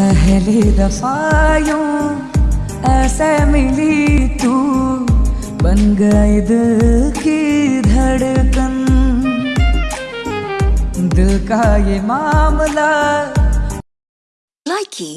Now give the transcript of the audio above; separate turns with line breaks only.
पहली दफायों ऐसे मिली तू। बन गई दिल की धड़कन। दिल का ये मामला।
Likey